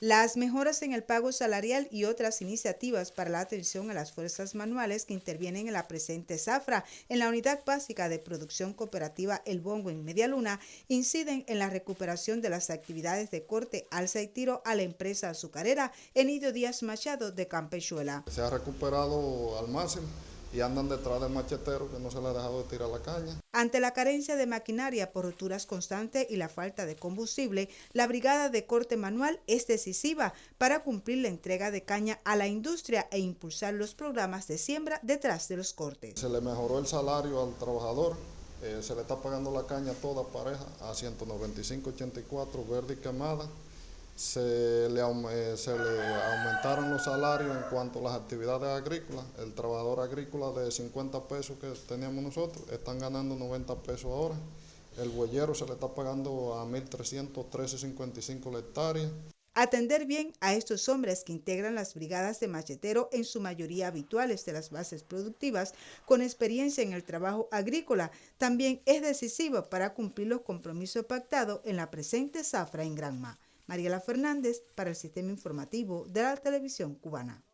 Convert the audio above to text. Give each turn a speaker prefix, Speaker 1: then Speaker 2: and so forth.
Speaker 1: Las mejoras en el pago salarial y otras iniciativas para la atención a las fuerzas manuales que intervienen en la presente zafra en la Unidad Básica de Producción Cooperativa El Bongo en Medialuna inciden en la recuperación de las actividades de corte, alza y tiro a la empresa azucarera Enidio Díaz Machado de Campechuela.
Speaker 2: Se ha recuperado al máximo y andan detrás del machetero que no se le ha dejado de tirar la caña.
Speaker 1: Ante la carencia de maquinaria por roturas constantes y la falta de combustible, la brigada de corte manual es decisiva para cumplir la entrega de caña a la industria e impulsar los programas de siembra detrás de los cortes.
Speaker 2: Se le mejoró el salario al trabajador, eh, se le está pagando la caña toda pareja a 195.84 verde y quemada se le, eh, se le, aumentaron los salarios en cuanto a las actividades agrícolas. El trabajador agrícola de 50 pesos que teníamos nosotros están ganando 90 pesos ahora. El huellero se le está pagando a 1.313.55 la.
Speaker 1: Atender bien a estos hombres que integran las brigadas de machetero, en su mayoría habituales de las bases productivas, con experiencia en el trabajo agrícola, también es decisivo para cumplir los compromisos pactados en la presente zafra en Granma. Mariela Fernández para el Sistema Informativo de la Televisión Cubana.